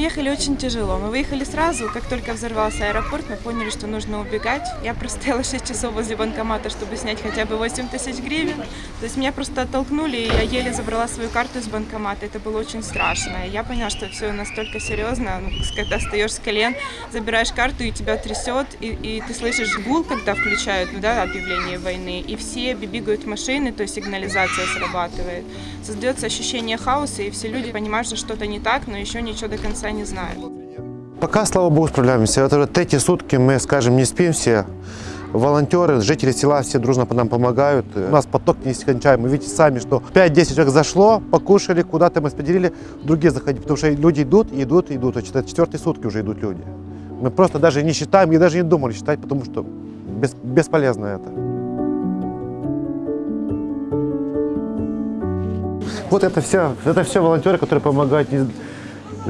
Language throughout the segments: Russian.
ехали очень тяжело. Мы выехали сразу, как только взорвался аэропорт, мы поняли, что нужно убегать. Я простояла 6 часов возле банкомата, чтобы снять хотя бы 8 тысяч гривен. То есть меня просто оттолкнули, и я еле забрала свою карту из банкомата. Это было очень страшно. И я поняла, что все настолько серьезно, ну, когда встаешь с колен, забираешь карту, и тебя трясет, и, и ты слышишь гул, когда включают ну, да, объявление войны, и все бегают в машины, то есть сигнализация срабатывает. Создается ощущение хаоса, и все люди понимают, что что-то не так, но еще ничего до конца не знают. Пока, слава богу, справляемся. Это уже третьи сутки мы, скажем, не спим все. Волонтеры, жители села все дружно нам помогают. У нас поток нескончаемый. Видите сами, что 5-10 человек зашло, покушали, куда-то мы распределили, другие заходили, потому что люди идут, идут, идут. Это четвертые сутки уже идут люди. Мы просто даже не считаем и даже не думали считать, потому что бес, бесполезно это. Вот это все, это все волонтеры, которые помогают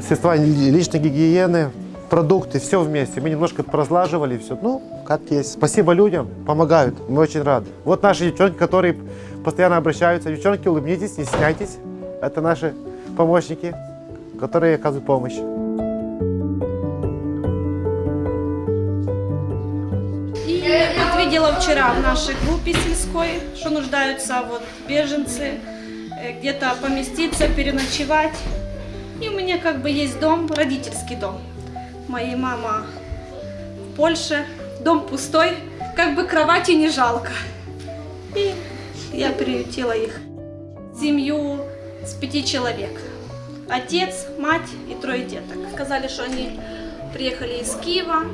средства личной гигиены, продукты, все вместе. Мы немножко поразлаживали все. Ну, как есть. Спасибо людям, помогают. Мы очень рады. Вот наши девчонки, которые постоянно обращаются. Девчонки, улыбнитесь, не стесняйтесь. Это наши помощники, которые оказывают помощь. Видела вчера в нашей группе сельской, что нуждаются вот беженцы, э, где-то поместиться, переночевать. И у меня как бы есть дом, родительский дом. Моей мама в Польше, дом пустой, как бы кровати не жалко. И я приютила их. Семью с пяти человек. Отец, мать и трое деток. Сказали, что они приехали из Киева,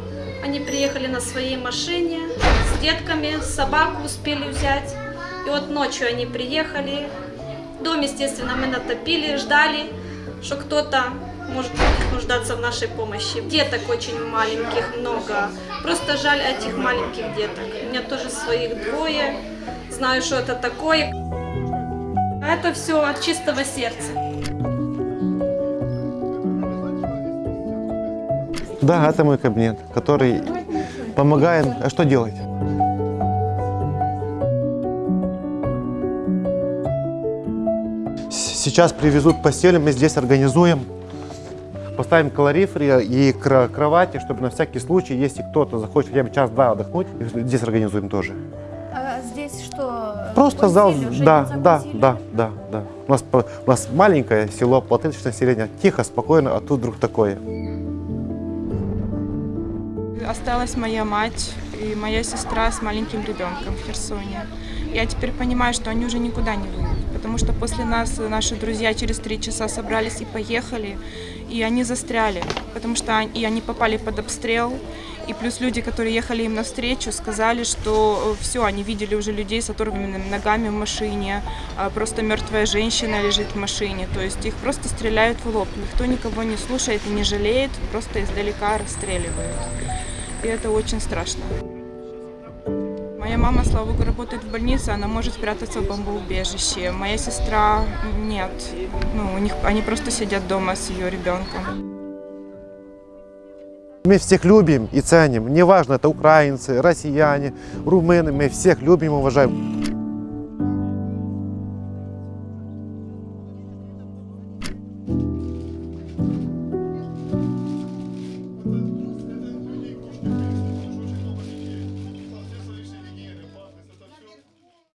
они приехали на своей машине с детками, собаку успели взять. И вот ночью они приехали. Дом, естественно, мы натопили, ждали, что кто-то может нуждаться в нашей помощи. Деток очень маленьких много. Просто жаль этих маленьких деток. У меня тоже своих двое. Знаю, что это такое. Это все от чистого сердца. Да, это мой кабинет, который помогает. А что делать? Сейчас привезут постели, мы здесь организуем. Поставим калориферы и кровати, чтобы на всякий случай, если кто-то захочет хотя бы час-два отдохнуть, здесь организуем тоже. А здесь что? Просто зал, да, да, да, да, да. У нас, по- у нас маленькое село, полтысячное население, тихо, спокойно, а тут вдруг такое. Осталась моя мать и моя сестра с маленьким ребенком в Херсоне. Я теперь понимаю, что они уже никуда не выйдут, потому что после нас наши друзья через три часа собрались и поехали, и они застряли, потому что они, и они попали под обстрел. И плюс люди, которые ехали им навстречу, сказали, что все, они видели уже людей с оторванными ногами в машине, а просто мертвая женщина лежит в машине, то есть их просто стреляют в лоб, никто никого не слушает и не жалеет, просто издалека расстреливают. И это очень страшно. Моя мама, слава богу, работает в больнице, она может спрятаться в бомбоубежище. Моя сестра нет. Ну, у них, они просто сидят дома с ее ребенком. Мы всех любим и ценим. Неважно, это украинцы, россияне, румыны, мы всех любим и уважаем.